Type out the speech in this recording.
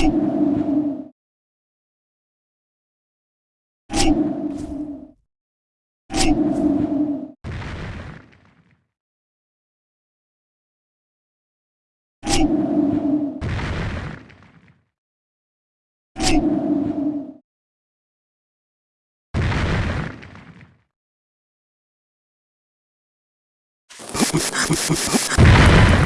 Ha ha ha ha!